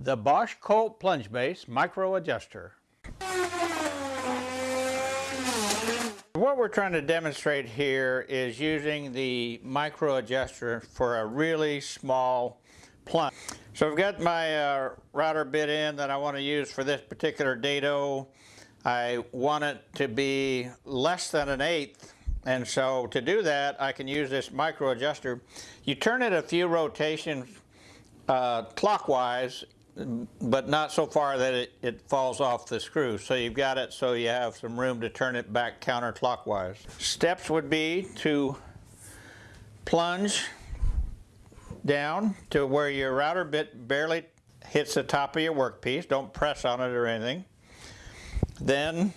The Bosch Colt Plunge Base Micro Adjuster. What we're trying to demonstrate here is using the micro adjuster for a really small plunge. So I've got my uh, router bit in that I want to use for this particular dado. I want it to be less than an eighth and so to do that I can use this micro adjuster. You turn it a few rotations uh, clockwise but not so far that it, it falls off the screw. So you've got it so you have some room to turn it back counterclockwise. Steps would be to plunge down to where your router bit barely hits the top of your workpiece. Don't press on it or anything. Then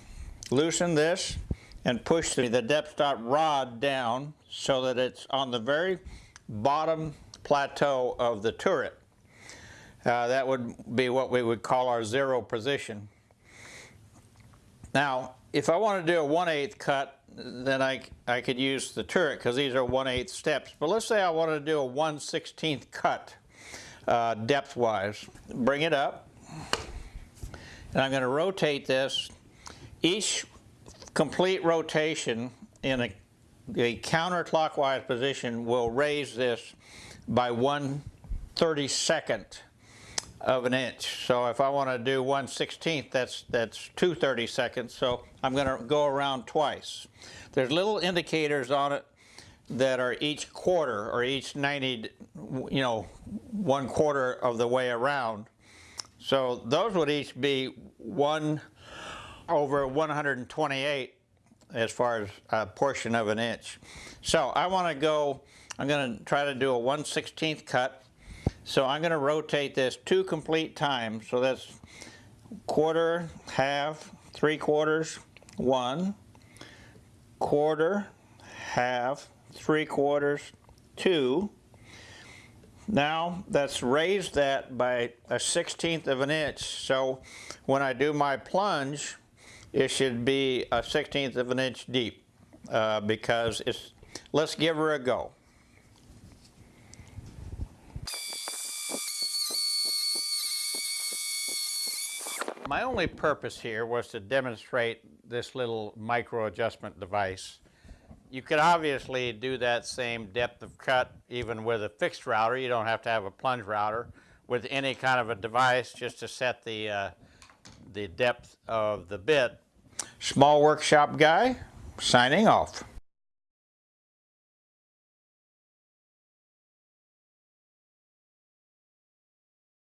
loosen this and push the, the depth stop rod down so that it's on the very bottom plateau of the turret. Uh, that would be what we would call our zero position. Now, if I want to do a 1 8 cut, then I, I could use the turret because these are 1 8 steps. But let's say I want to do a 1 16th cut uh, depth-wise. Bring it up. And I'm going to rotate this. Each complete rotation in a, a counterclockwise position will raise this by 1 32nd of an inch. So if I want to do 1 16th, that's, that's 2 32nds. So I'm going to go around twice. There's little indicators on it that are each quarter or each 90, you know, one quarter of the way around. So those would each be 1 over 128 as far as a portion of an inch. So I want to go, I'm going to try to do a 1 16th cut so I'm going to rotate this two complete times. So that's quarter, half, three quarters, one, quarter, half, three quarters, two. Now that's raised that by a 16th of an inch. So when I do my plunge, it should be a 16th of an inch deep uh, because it's, let's give her a go. My only purpose here was to demonstrate this little micro adjustment device. You could obviously do that same depth of cut even with a fixed router. You don't have to have a plunge router with any kind of a device just to set the, uh, the depth of the bit. Small Workshop Guy, signing off.